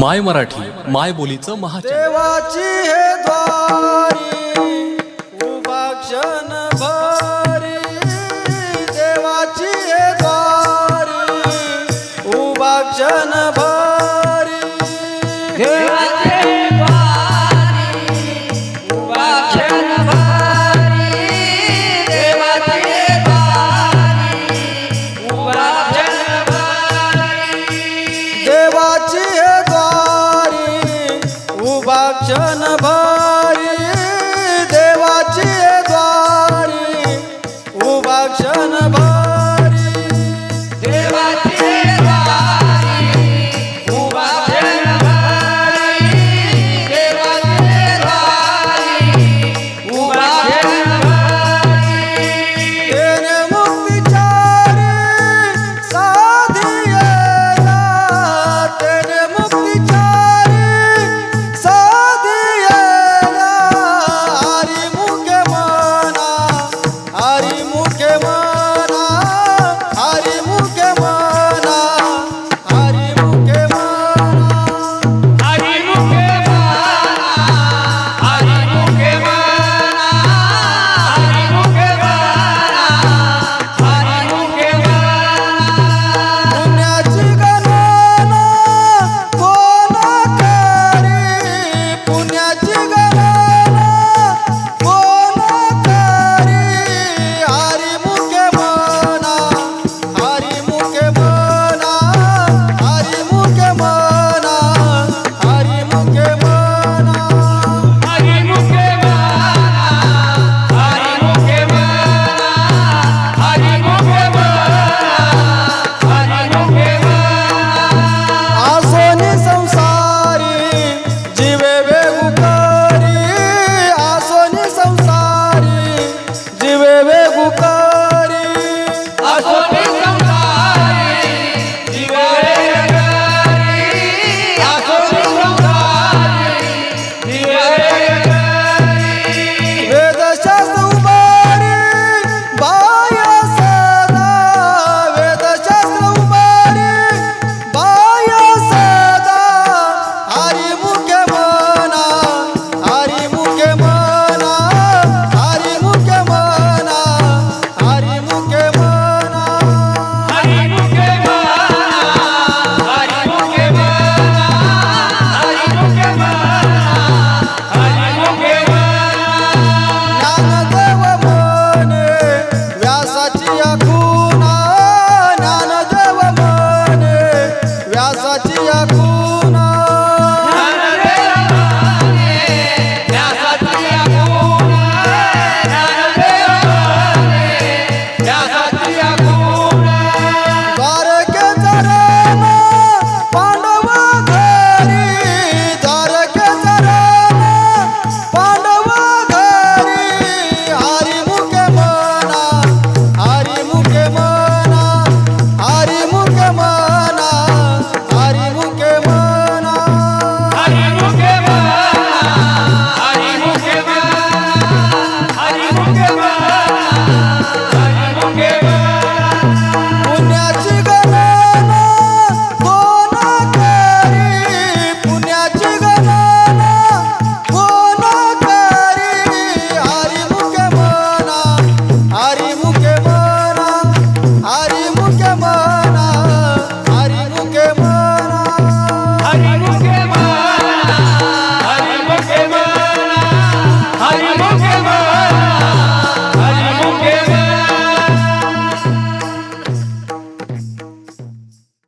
माय मराठी माय बोलीचं महाचॅनल देवाची हे द्वारी उभा क्षण भरी. देवाची हे द्वारी उभा क्षण भरी. देवाचे क्षणभर